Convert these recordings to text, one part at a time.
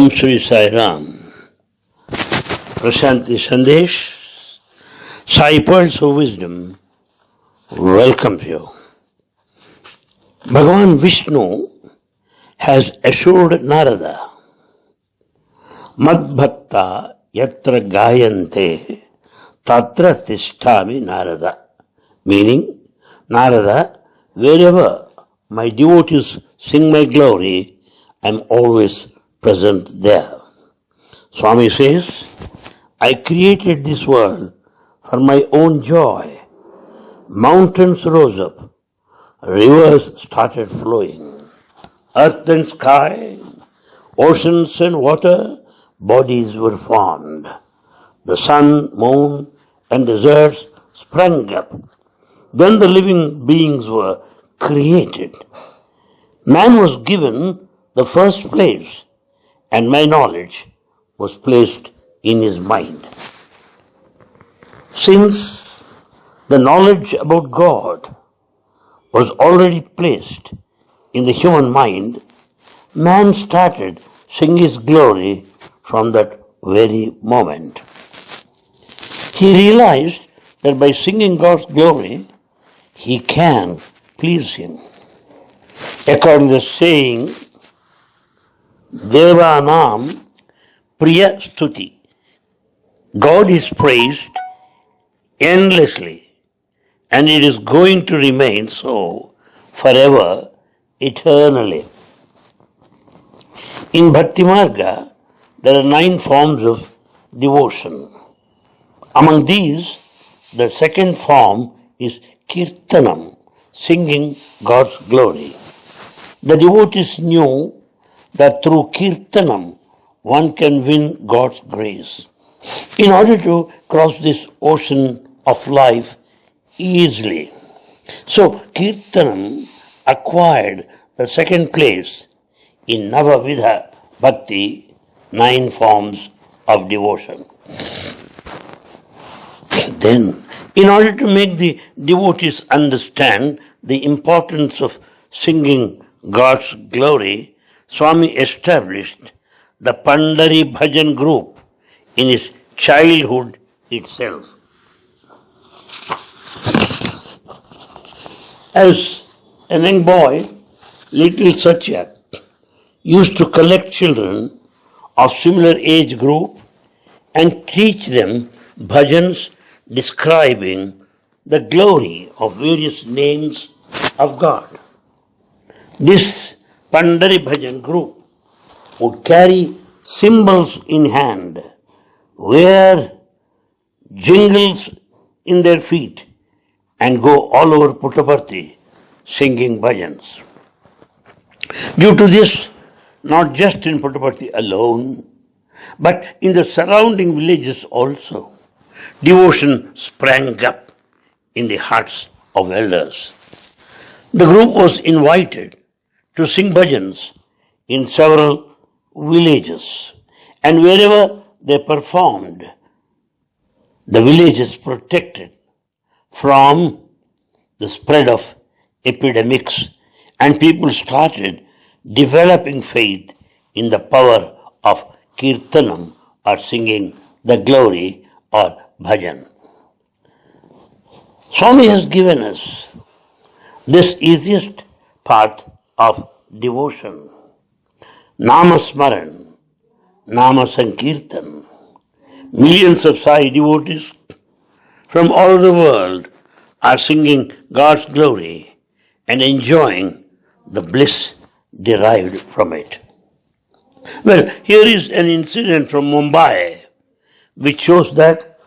Om Sri Sai Ram. Prashanti Sandesh, Pearls of Wisdom welcomes you. Bhagavan Vishnu has assured Narada, Madbhakta yatra gayante tatra tishtami Narada. Meaning, Narada, wherever my devotees sing my glory, I am always present there. Swami says, I created this world for my own joy. Mountains rose up, rivers started flowing, earth and sky, oceans and water, bodies were formed. The sun, moon, and deserts sprang up. Then the living beings were created. Man was given the first place, and my knowledge was placed in his mind. Since the knowledge about God was already placed in the human mind, man started singing his glory from that very moment. He realized that by singing God's glory, he can please him. According to the saying, Devanam Priya Stuti. God is praised endlessly and it is going to remain so forever, eternally. In Bhakti Marga, there are nine forms of devotion. Among these, the second form is Kirtanam, singing God's glory. The devotees knew that through Kirtanam one can win God's grace. In order to cross this ocean of life easily. So Kirtanam acquired the second place in Navavidha Bhakti, nine forms of devotion. Then, in order to make the devotees understand the importance of singing God's glory, Swami established the Pandari Bhajan group in his childhood itself. As a young boy, little Satya used to collect children of similar age group and teach them bhajans describing the glory of various names of God. This Pandari Bhajan group would carry cymbals in hand, wear jingles in their feet, and go all over Puttaparthi singing bhajans. Due to this, not just in Puttaparthi alone, but in the surrounding villages also, devotion sprang up in the hearts of elders. The group was invited to sing bhajans in several villages, and wherever they performed, the villages protected from the spread of epidemics, and people started developing faith in the power of kirtanam or singing the glory or bhajan. Swami has given us this easiest part of devotion. Namasmaran, Nama Sankirtan. Millions of Sai devotees from all over the world are singing God's glory and enjoying the bliss derived from it. Well, here is an incident from Mumbai which shows that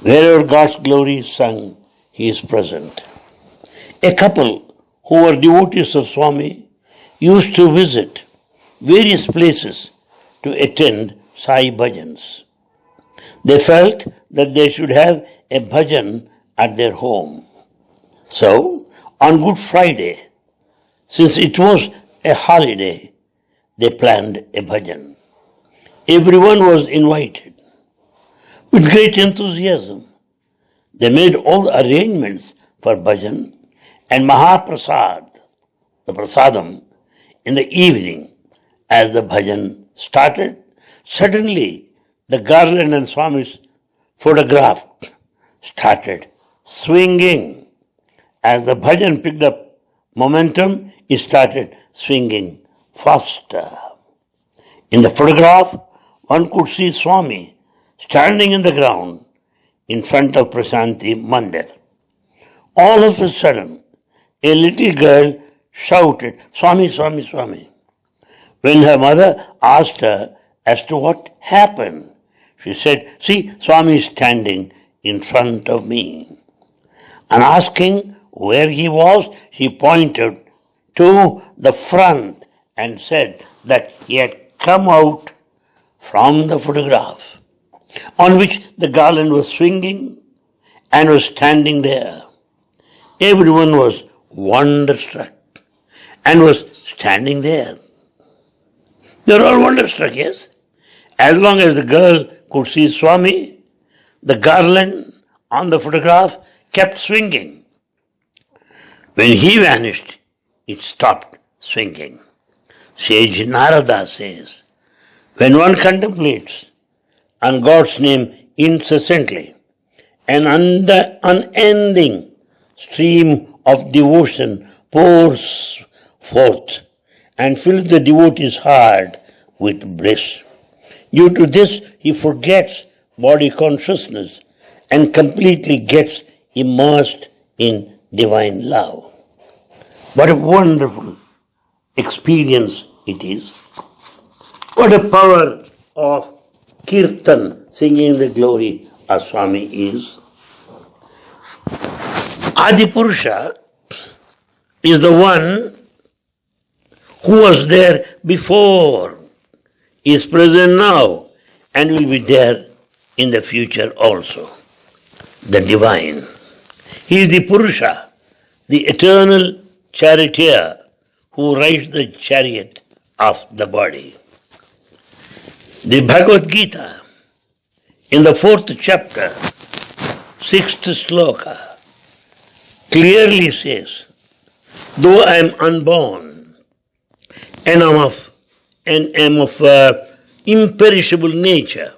wherever God's glory is sung, He is present. A couple who were devotees of Swami used to visit various places to attend Sai bhajans. They felt that they should have a bhajan at their home. So, on Good Friday, since it was a holiday, they planned a bhajan. Everyone was invited. With great enthusiasm, they made all arrangements for bhajan and Mahaprasad, the prasadam, in the evening as the bhajan started, suddenly the garland and Swami's photograph started swinging. As the bhajan picked up momentum, it started swinging faster. In the photograph, one could see Swami standing in the ground in front of Prasanti Mandir. All of a sudden, a little girl shouted, Swami, Swami, Swami. When her mother asked her as to what happened, she said, See, Swami is standing in front of me. And asking where he was, she pointed to the front and said that he had come out from the photograph on which the garland was swinging and was standing there. Everyone was wonderstruck and was standing there. They were all wonderstruck, yes. As long as the girl could see Swami, the garland on the photograph kept swinging. When he vanished, it stopped swinging. Sage Narada says, when one contemplates on God's name incessantly, an unending stream of devotion pours forth and fills the devotee's heart with bliss. Due to this, he forgets body consciousness and completely gets immersed in divine love. What a wonderful experience it is. What a power of kirtan, singing the glory of Swami is. Adipurusha is the one who was there before, is present now, and will be there in the future also. The divine. He is the Purusha, the eternal charioteer who rides the chariot of the body. The Bhagavad Gita, in the fourth chapter, sixth sloka, clearly says, Though I am unborn and am of, and am of uh, imperishable nature,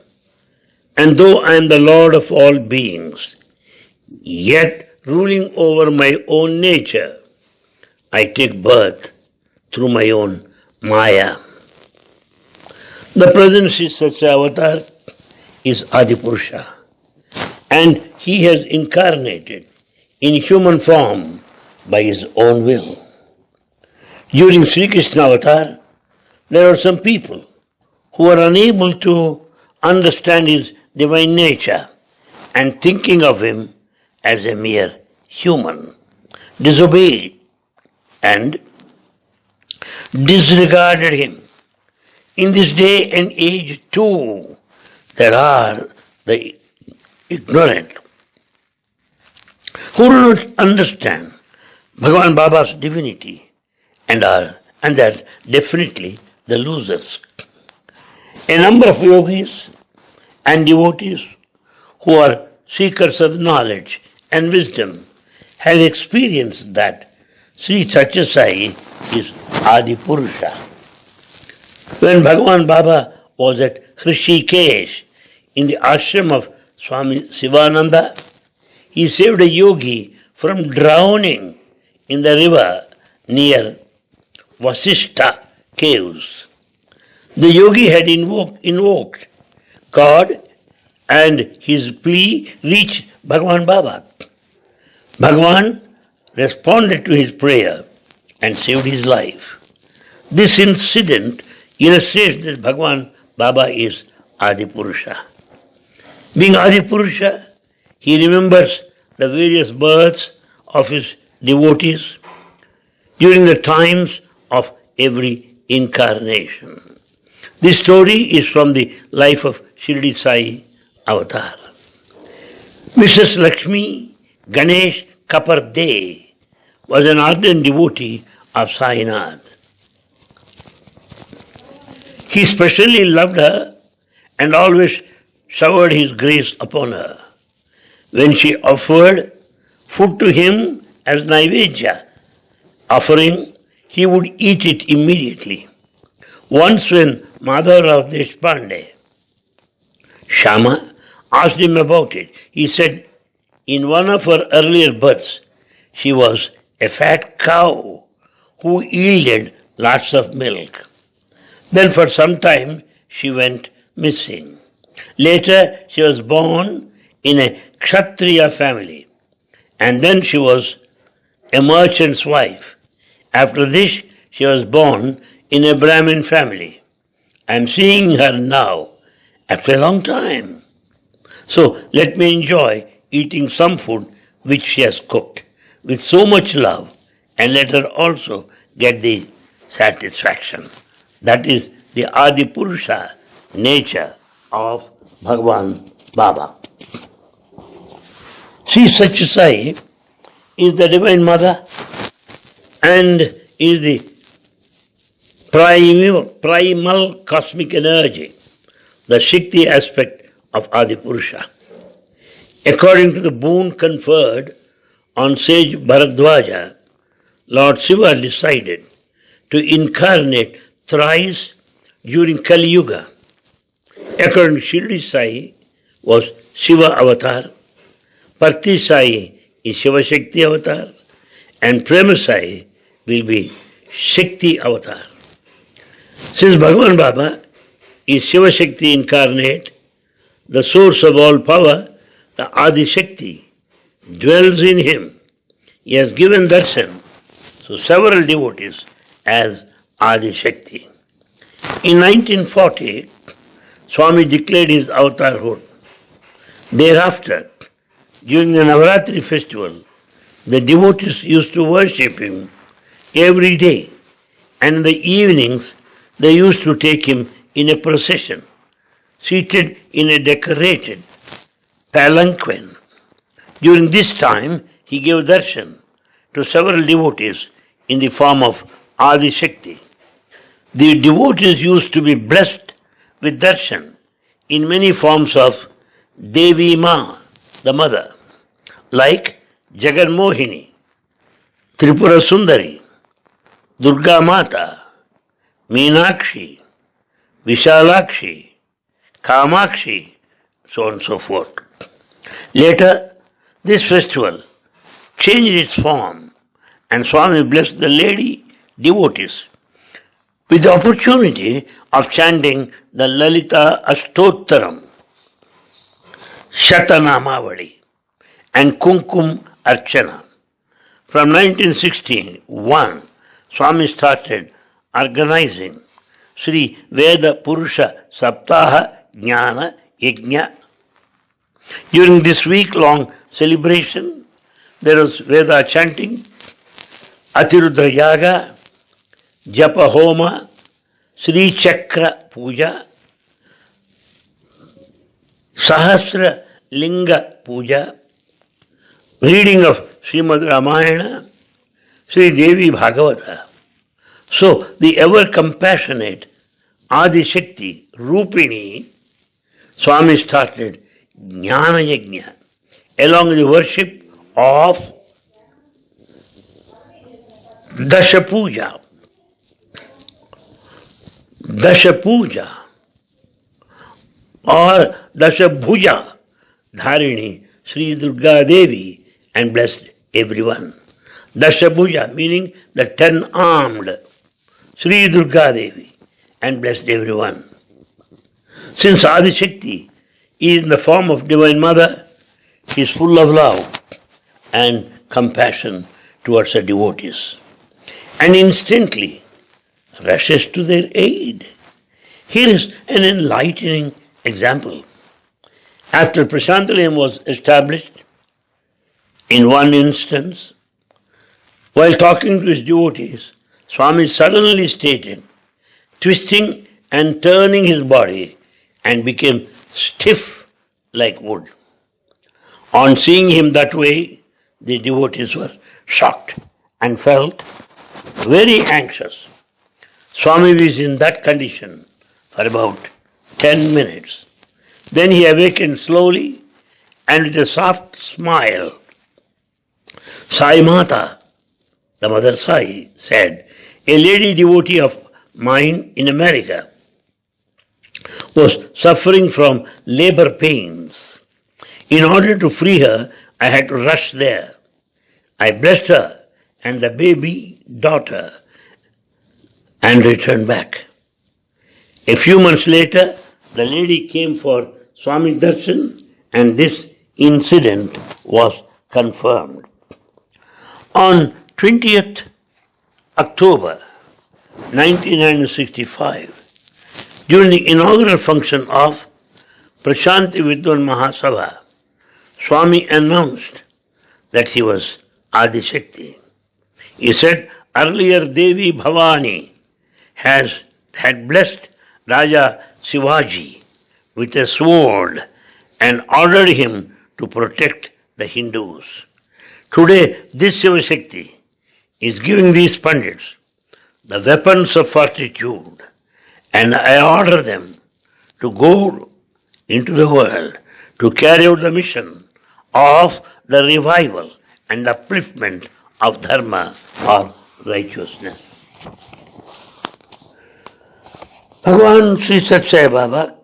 and though I am the Lord of all beings, yet ruling over my own nature, I take birth through my own Maya. The present Sri Satya Avatar is Adipurusha and he has incarnated in human form by his own will. During Sri Krishna Avatar, there are some people who are unable to understand his divine nature and thinking of him as a mere human, disobeyed and disregarded him. In this day and age too, there are the ignorant who do not understand Bhagavan Baba's divinity and are and are definitely the losers. A number of yogis and devotees who are seekers of knowledge and wisdom have experienced that Sri Satya Sai is Adi Purusha. When Bhagavan Baba was at Hrishikesh in the ashram of Swami Sivananda, he saved a yogi from drowning in the river near Vasishta caves. The yogi had invoked, invoked God and his plea reached Bhagavan Baba. Bhagavan responded to his prayer and saved his life. This incident illustrates that Bhagavan Baba is Adipurusha. Being Adipurusha, he remembers the various births of his devotees during the times of every incarnation. This story is from the life of Shirdi Sai Avatar. Mrs. Lakshmi Ganesh Khaparde was an ardent devotee of Sainath. He specially loved her and always showered his grace upon her. When she offered food to him as Naivedya offering, he would eat it immediately. Once when mother Madhavrao Deshpande, Shama, asked him about it, he said in one of her earlier births, she was a fat cow who yielded lots of milk. Then for some time she went missing. Later she was born in a Kshatriya family and then she was a merchant's wife. After this she was born in a Brahmin family. I am seeing her now after a long time. So let me enjoy eating some food which she has cooked with so much love and let her also get the satisfaction. That is the Adi Purusha nature of Bhagavan Baba. Sri Satya Sai is the Divine Mother and is the primal, primal cosmic energy, the Shakti aspect of Adi Purusha. According to the boon conferred on sage Bharadwaja, Lord Shiva decided to incarnate thrice during Kali Yuga. According to Shirdi Sai was Shiva avatar, Parthi Sai is Shiva Shakti avatar, and Prema Sai will be Shakti avatar. Since Bhagavan Baba is Shiva Shakti incarnate, the source of all power, the Adi Shakti, dwells in him. He has given darshan to several devotees as Adi Shakti. In 1940, Swami declared his avatarhood. Thereafter, during the Navaratri festival, the devotees used to worship him every day, and in the evenings they used to take him in a procession, seated in a decorated palanquin. During this time, he gave darshan to several devotees in the form of Adi Shakti. The devotees used to be blessed with darshan in many forms of Devi Ma, the mother, like Jagan Mohini, Tripura Sundari, Durga Mata, Meenakshi, Vishalakshi, Kamakshi, so on and so forth. Later, this festival changed its form and Swami blessed the lady devotees with the opportunity of chanting the Lalita Ashtottaram, Shatanamavali, and Kumkum Archana. From 1961, Swami started organizing Sri Veda Purusha Saptaha Jnana Yajna. During this week long celebration, there was Veda chanting, Atirudra Yaga, Japa Homa, Sri Chakra Puja, Sahasra Linga Puja, reading of Srimad Ramayana, Sri Devi Bhagavata. So the ever compassionate Adi Shakti, Rupini, Swami started Jnana Yajna along with the worship of Dasha Puja. Dasha Puja or Dasha Bhuja Dharini Sri Durga Devi and blessed everyone. Dasha Bhuja meaning the ten armed Sri Durga Devi and blessed everyone. Since Adi Shakti is in the form of Divine Mother, she is full of love and compassion towards her devotees and instantly rushes to their aid. Here is an enlightening example. After Prashanti Nilayam was established, in one instance, while talking to his devotees, Swami suddenly stated, twisting and turning his body and became stiff like wood. On seeing him that way, the devotees were shocked and felt very anxious. Swami was in that condition for about 10 minutes. Then he awakened slowly and with a soft smile. Sai Mata, the mother Sai, said, A lady devotee of mine in America, was suffering from labor pains. In order to free her, I had to rush there. I blessed her and the baby daughter and returned back. A few months later, the lady came for Swami Darshan and this incident was confirmed. On 20th October 1965, during the inaugural function of Prashanti Vidwan Mahasabha, Swami announced that he was Adi Shakti. He said earlier Devi Bhavani has had blessed Raja Shivaji with a sword and ordered him to protect the Hindus. Today, this Shiva Shakti is giving these Pandits the weapons of fortitude, and I order them to go into the world to carry out the mission of the revival and upliftment of dharma or righteousness. Bhagavan Sri Satya Sai Baba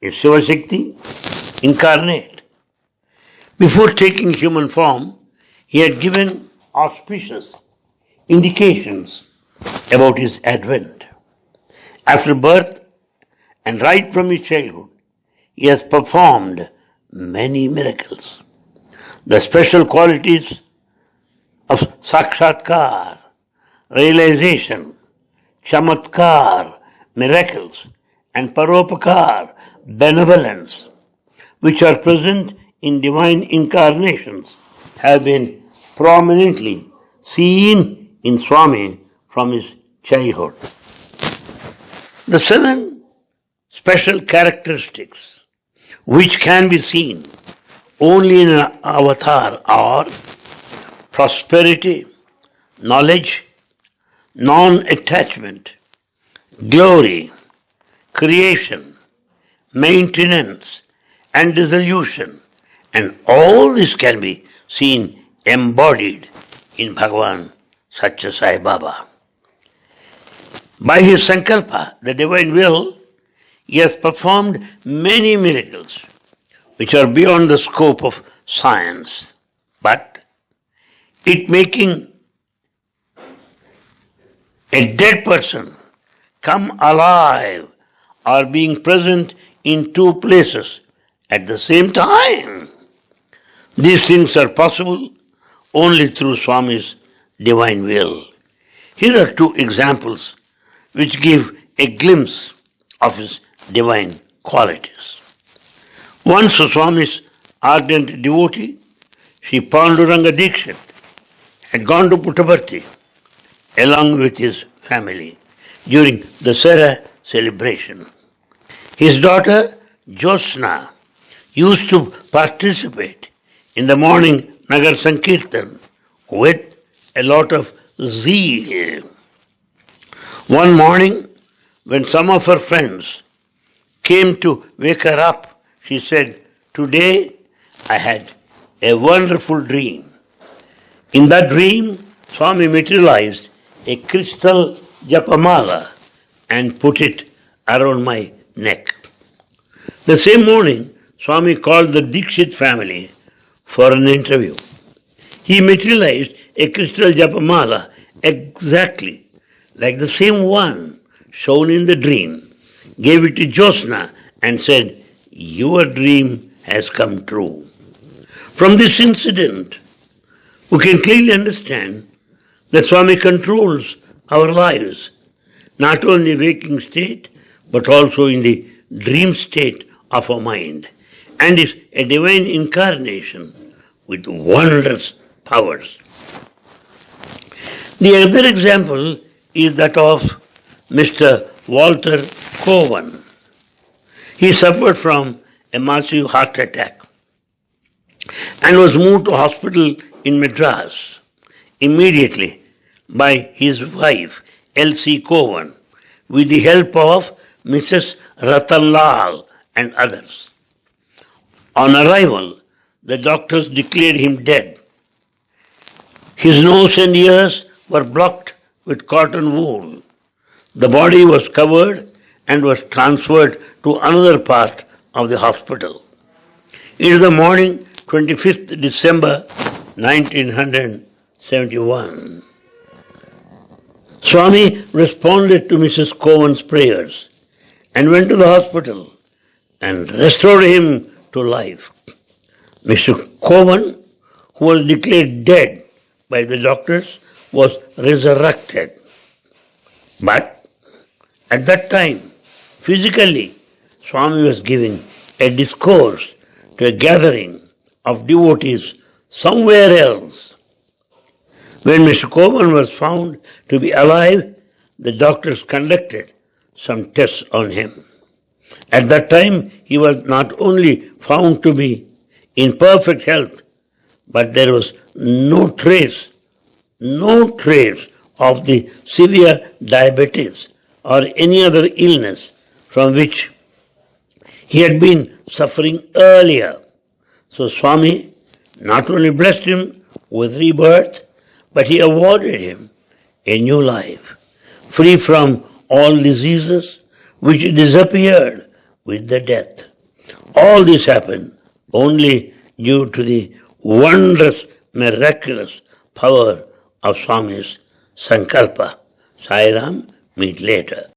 is Shiva Shakti incarnate. Before taking human form, he had given auspicious indications about his advent. After birth and right from his childhood, he has performed many miracles. The special qualities of sakshatkar, realization, chamatkar, miracles, and paropakar, benevolence, which are present in divine incarnations, have been prominently seen in Swami from his childhood. The seven special characteristics which can be seen only in an avatar are prosperity, knowledge, non attachment, glory, creation, maintenance, and dissolution. And all this can be seen embodied in Bhagavan Satya Sai Baba. By his Sankalpa, the divine will, he has performed many miracles which are beyond the scope of science. But it making a dead person come alive or being present in two places at the same time. These things are possible only through Swami's divine will. Here are two examples which give a glimpse of his divine qualities. Once Swami's ardent devotee, Sri Panduranga Dikshit, had gone to Puttaparthi along with his family during Dasara celebration. His daughter Josna used to participate in the morning Nagar Sankirtan with a lot of zeal. One morning, when some of her friends came to wake her up, she said, Today I had a wonderful dream. In that dream, Swami materialized a crystal japamala and put it around my neck. The same morning, Swami called the Dikshit family for an interview. He materialized a crystal japamala exactly like the same one shown in the dream, gave it to Josna and said, Your dream has come true. From this incident, we can clearly understand that Swami controls our lives, not only waking state, but also in the dream state of our mind, and is a divine incarnation with wondrous powers. The other example is that of Mr. Walter Cowan. He suffered from a massive heart attack and was moved to hospital in Madras immediately by his wife Elsie Cowan with the help of Mrs. Ratanlal and others. On arrival, the doctors declared him dead. His nose and ears were blocked with cotton wool. the body was covered and was transferred to another part of the hospital. It is the morning 25th December 1971. Swami responded to Mrs. Cowan's prayers and went to the hospital and restored him to life. Mr. Cowan, who was declared dead by the doctors, was resurrected. But at that time, physically, Swami was giving a discourse to a gathering of devotees somewhere else. When Mr. Cowan was found to be alive, the doctors conducted some tests on him. At that time, he was not only found to be in perfect health, but there was no trace, no trace of the severe diabetes or any other illness from which he had been suffering earlier. So Swami not only blessed him with rebirth, but he awarded him a new life, free from all diseases which disappeared with the death. All this happened only due to the wondrous, miraculous power of Swami's Sankalpa. Sai Ram, meet later.